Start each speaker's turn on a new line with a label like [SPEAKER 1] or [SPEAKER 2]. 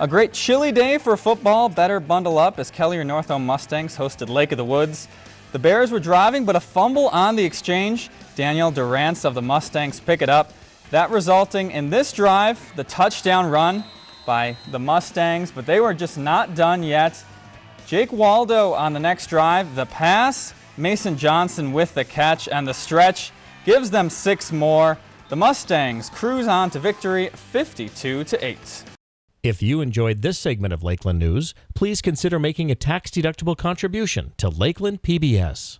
[SPEAKER 1] A great chilly day for football. Better bundle up as Kelliher-Northome Mustangs hosted Lake of the Woods. The Bears were driving, but a fumble on the exchange. Daniel Durance of the Mustangs pick it up. That resulting in this drive, the touchdown run by the Mustangs, but they were just not done yet. Jake Waldo on the next drive, the pass, Mason Johnson with the catch, and the stretch gives them six more. The Mustangs cruise on to victory 52 to 8.
[SPEAKER 2] If you enjoyed this segment of Lakeland News, please consider making a tax-deductible contribution to Lakeland PBS.